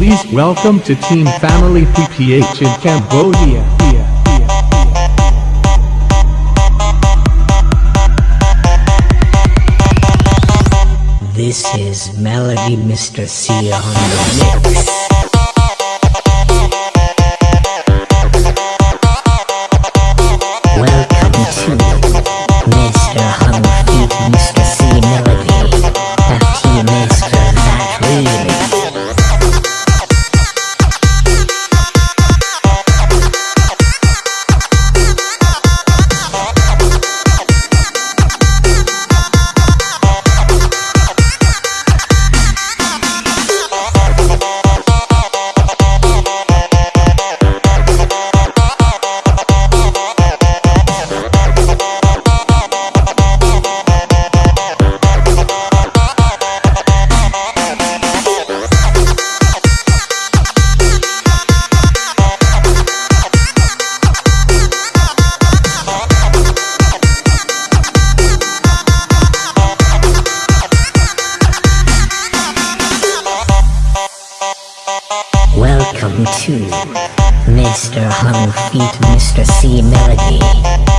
Please welcome to Team Family PPH in Cambodia. This is Melody Mr. C on the mix. Mr. Hung Feet Mr. C Melody.